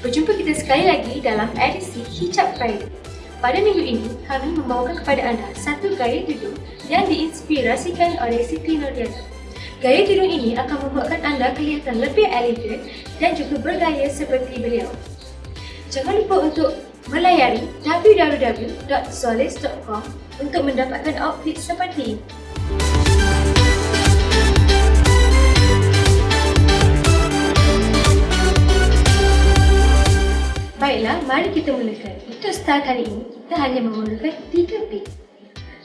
Berjumpa kita sekali lagi dalam edisi Hijab Friday Pada minggu ini, kami membawakan kepada anda satu gaya tudung yang diinspirasikan oleh Siti Nurdiana Gaya tudung ini akan membuatkan anda kelihatan lebih elegan dan juga bergaya seperti beliau. Jangan lupa untuk melayari www.zolis.com untuk mendapatkan outfit seperti ini kita mulakan. Untuk style kali ini, kita hanya memerlukan 3 pin.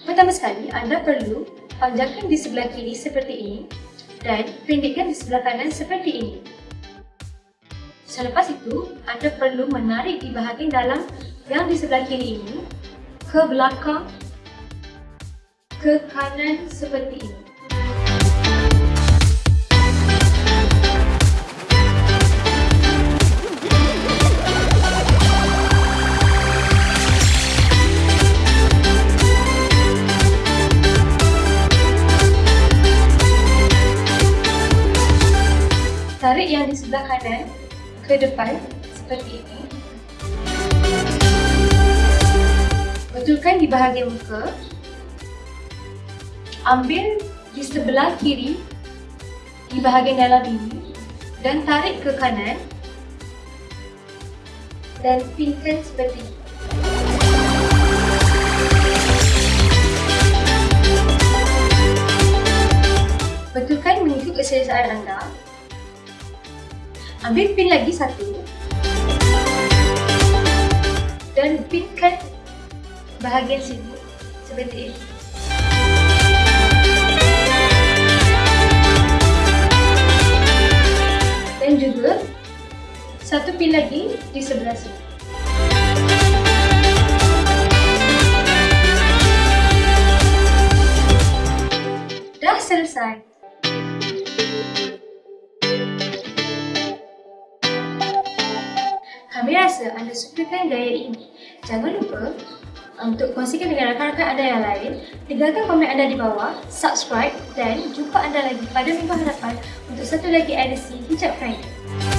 Pertama sekali, anda perlu panjangkan di sebelah kiri seperti ini dan pendekkan di sebelah kanan seperti ini. Selepas itu, anda perlu menarik di bahagian dalam yang di sebelah kiri ini ke belakang ke kanan seperti ini. Tarik yang di sebelah kanan ke depan seperti ini. Betulkan di bahagian muka. Ambil di sebelah kiri di bahagian dalam ini dan tarik ke kanan dan pinkan seperti ini. Betulkan mengikut keselesaan anda Ambil pin lagi satu dan pinkan bahagian sini seperti ini. Dan juga satu pin lagi di sebelah sini. Dah selesai. Kami rasa anda sukakan gaya ini. Jangan lupa untuk kongsikan dengan rakan-rakan anda yang lain. Tinggalkan komen anda di bawah, subscribe dan jumpa anda lagi pada minggu hadapan untuk satu lagi edisi Hijab Friday.